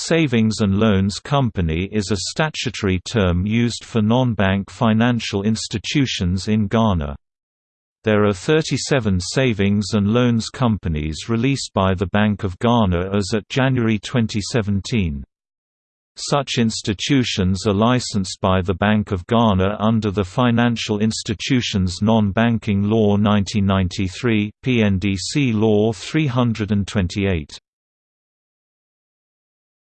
Savings and Loans Company is a statutory term used for non-bank financial institutions in Ghana. There are 37 savings and loans companies released by the Bank of Ghana as at January 2017. Such institutions are licensed by the Bank of Ghana under the Financial Institutions Non-Banking Law 1993, PNDC Law 328.